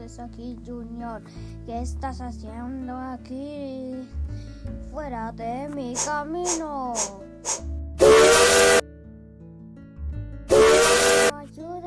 haces aquí, Junior? ¿Qué estás haciendo aquí? Fuera de mi camino. Ayuda, ayuda.